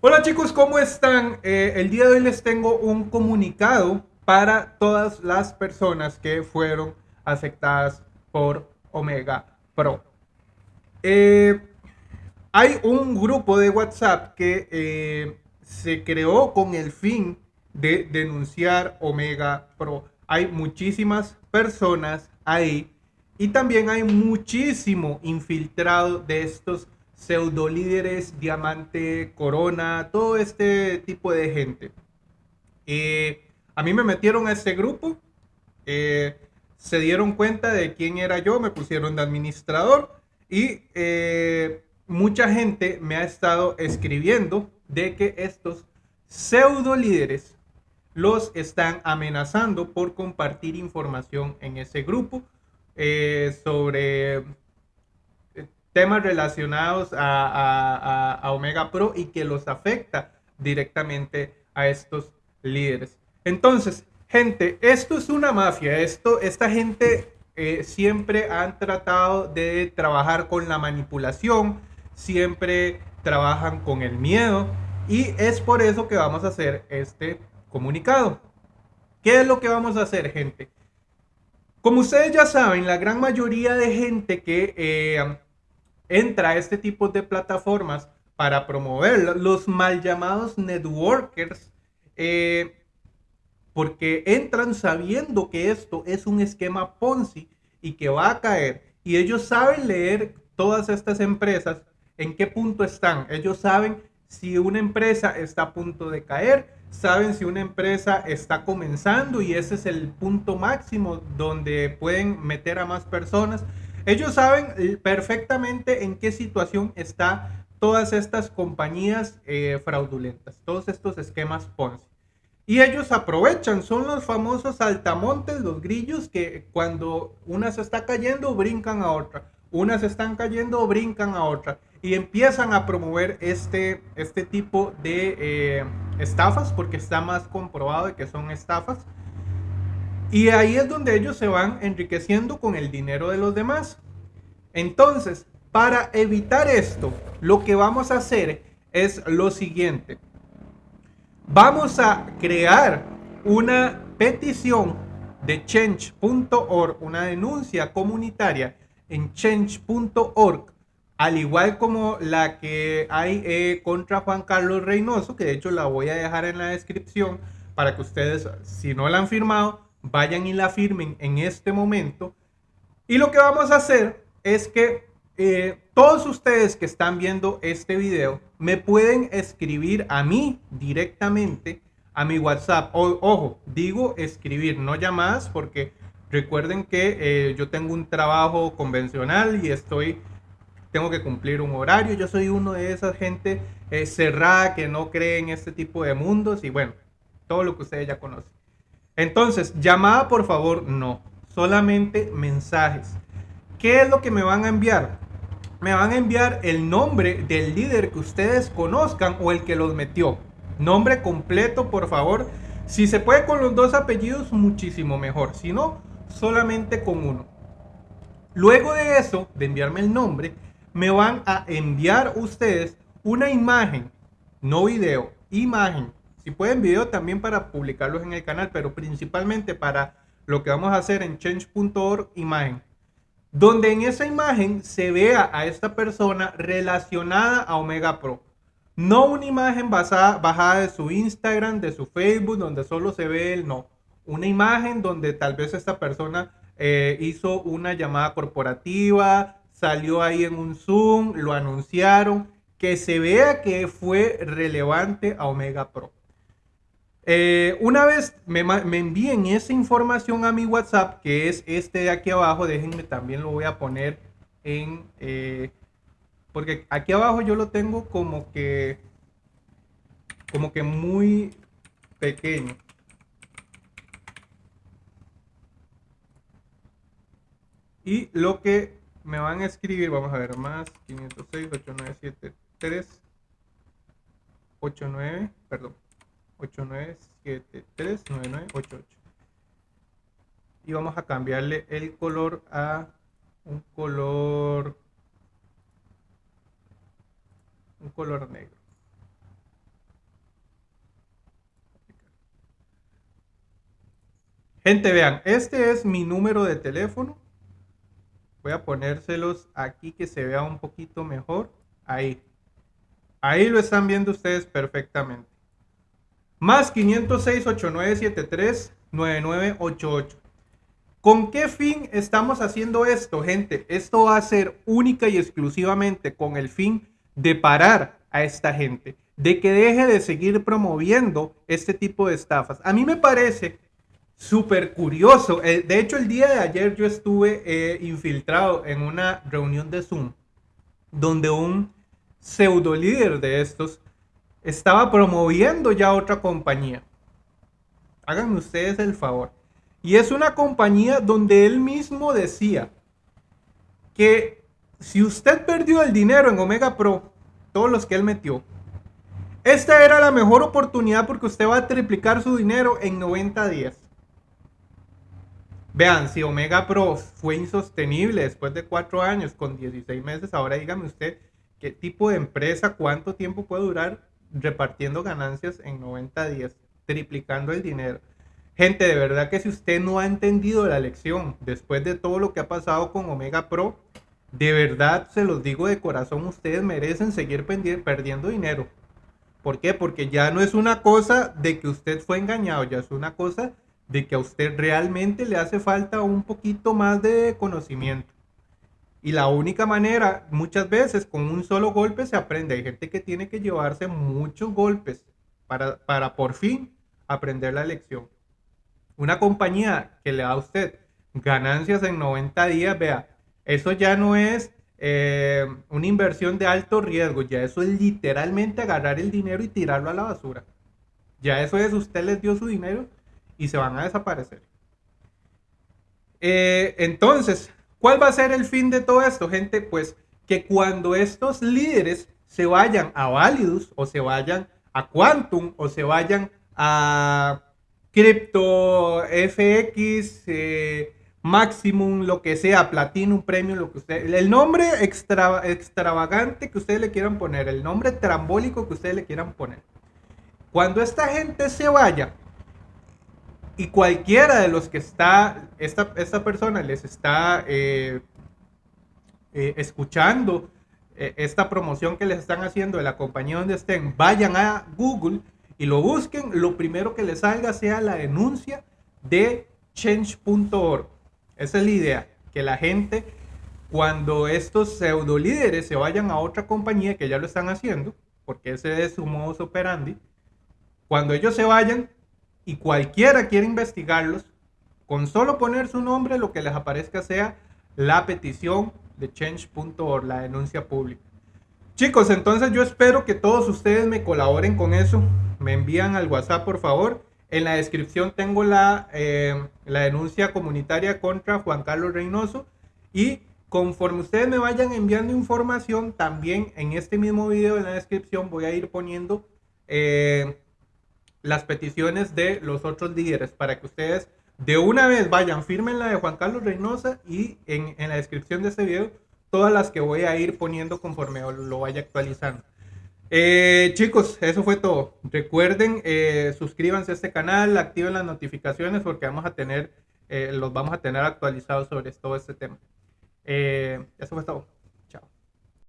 Hola chicos, ¿cómo están? Eh, el día de hoy les tengo un comunicado para todas las personas que fueron afectadas por Omega Pro. Eh, hay un grupo de WhatsApp que eh, se creó con el fin de denunciar Omega Pro. Hay muchísimas personas ahí y también hay muchísimo infiltrado de estos pseudo líderes, diamante, corona, todo este tipo de gente. Eh, a mí me metieron a este grupo, eh, se dieron cuenta de quién era yo, me pusieron de administrador y eh, mucha gente me ha estado escribiendo de que estos pseudo líderes los están amenazando por compartir información en ese grupo sobre temas relacionados a, Omega Pro y que los afecta directamente a estos líderes. Entonces, gente, esto es una mafia. Esto, esta gente eh, siempre han tratado de trabajar con la manipulación, siempre trabajan con el miedo y es por eso que vamos a hacer este comunicado. ¿Qué es lo que vamos a hacer, gente? Como ustedes ya saben, la gran mayoría de gente que eh, entra a este tipo de plataformas para promover los mal llamados networkers, eh, porque entran sabiendo que esto es un esquema Ponzi y que va a caer. Y ellos saben leer todas estas empresas en qué punto están. Ellos saben si una empresa está a punto de caer, saben si una empresa está comenzando y ese es el punto máximo donde pueden meter a más personas ellos saben eh, perfectamente en qué situación está todas estas compañías eh, fraudulentas, todos estos esquemas Ponzi. Y ellos aprovechan, son los famosos altamontes, los grillos que cuando una se está cayendo brincan a otra, unas están cayendo brincan a otra. Y empiezan a promover este, este tipo de eh, estafas porque está más comprobado de que son estafas y ahí es donde ellos se van enriqueciendo con el dinero de los demás. Entonces, para evitar esto, lo que vamos a hacer es lo siguiente. Vamos a crear una petición de change.org, una denuncia comunitaria en change.org, al igual como la que hay eh, contra Juan Carlos Reynoso, que de hecho la voy a dejar en la descripción para que ustedes, si no la han firmado, vayan y la firmen en este momento. Y lo que vamos a hacer es que eh, todos ustedes que están viendo este video me pueden escribir a mí directamente a mi WhatsApp. ojo, digo escribir, no llamadas, porque recuerden que eh, yo tengo un trabajo convencional y estoy, tengo que cumplir un horario. Yo soy uno de esas gente eh, cerrada que no cree en este tipo de mundos y bueno, todo lo que ustedes ya conocen. Entonces, llamada por favor, no. Solamente mensajes. ¿Qué es lo que me van a enviar? Me van a enviar el nombre del líder que ustedes conozcan o el que los metió. Nombre completo, por favor. Si se puede con los dos apellidos, muchísimo mejor. Si no, solamente con uno. Luego de eso, de enviarme el nombre, me van a enviar ustedes una imagen, no video, imagen si pueden video también para publicarlos en el canal, pero principalmente para lo que vamos a hacer en change.org imagen. Donde en esa imagen se vea a esta persona relacionada a Omega Pro. No una imagen basada, bajada de su Instagram, de su Facebook, donde solo se ve él, no. Una imagen donde tal vez esta persona eh, hizo una llamada corporativa, salió ahí en un Zoom, lo anunciaron, que se vea que fue relevante a Omega Pro. Eh, una vez me, envíen esa información a mi WhatsApp, que es este de aquí abajo, déjenme también lo voy a poner en... Eh, porque aquí abajo yo lo tengo como que... Como que muy pequeño. Y lo que me van a escribir, vamos a ver, más 506 8973 89, perdón, 89739988 y vamos a cambiarle el color a un color un color negro. Gente vean este es mi número de teléfono. Voy a ponérselos aquí que se vea un poquito mejor. Ahí. Ahí lo están viendo ustedes perfectamente. Más 506-8973-9988. ¿Con qué fin estamos haciendo esto, gente? Esto va a ser única y exclusivamente con el fin de parar a esta gente, de que deje de seguir promoviendo este tipo de estafas. A mí me parece súper curioso. Eh, de hecho, el día de ayer yo estuve eh, infiltrado en una reunión de Zoom donde un pseudo líder de estos estaba promoviendo ya otra compañía. Háganme ustedes el favor. Y es una compañía donde él mismo decía que si usted perdió el dinero en Omega Pro, todos los que él metió, esta era la mejor oportunidad porque usted va a triplicar su dinero en 90 días. Vean, si Omega Pro fue insostenible después de cuatro años con 16 meses, ahora dígame usted qué tipo de empresa, cuánto tiempo puede durar repartiendo ganancias en 90 días, triplicando el dinero. Gente, de verdad que si usted no ha entendido la lección después de todo lo que ha pasado con Omega Pro, de verdad se los digo de corazón, ustedes merecen seguir perdiendo dinero. ¿Por qué? Porque ya no es una cosa de que usted fue engañado, ya es una cosa de que a usted realmente le hace falta un poquito más de conocimiento. Y la única manera, muchas veces, con un solo golpe se aprende. Hay gente que tiene que llevarse muchos golpes para, para por fin aprender la lección. Una compañía que le da a usted ganancias en 90 días, vea, eso ya no es eh, una inversión de alto riesgo, ya eso es literalmente agarrar el dinero y tirarlo a la basura. Ya eso es, usted les dio su dinero y se van a desaparecer. Eh, entonces, ¿cuál va a ser el fin de todo esto, gente? Pues que cuando estos líderes se vayan a Validus o se vayan a Quantum o se vayan a Crypto FX, eh, Maximum, lo que sea, Platinum, Premium, lo que usted, el nombre extravagante que ustedes le quieran poner, el nombre trambólico que ustedes le quieran poner. Cuando esta gente se vaya, y cualquiera de los que está, esta, esta persona les está eh, eh, escuchando eh, esta promoción que les están haciendo de la compañía donde estén, vayan a Google y lo busquen, lo primero que les salga sea la denuncia de change.org. Esa es la idea, que la gente, cuando estos pseudo líderes se vayan a otra compañía que ya lo están haciendo, porque ese es su modus operandi, cuando ellos se vayan, y cualquiera quiere investigarlos, con solo poner su nombre lo que les aparezca sea la petición de change.org, la denuncia pública. Chicos, entonces yo espero que todos ustedes me colaboren con eso. Me envían al WhatsApp, por favor. En la descripción tengo la, eh, la denuncia comunitaria contra Juan Carlos Reynoso. Y conforme ustedes me vayan enviando información, también en este mismo video en la descripción voy a ir poniendo eh, las peticiones de los otros líderes para que ustedes de una vez vayan, firmen la de Juan Carlos Reynosa y en, la descripción de este video todas las que voy a ir poniendo conforme lo vaya actualizando. Eh, chicos, eso fue todo. Recuerden, eh, suscríbanse a este canal, activen las notificaciones porque vamos a tener, eh, los vamos a tener actualizados sobre todo este tema. eso fue todo.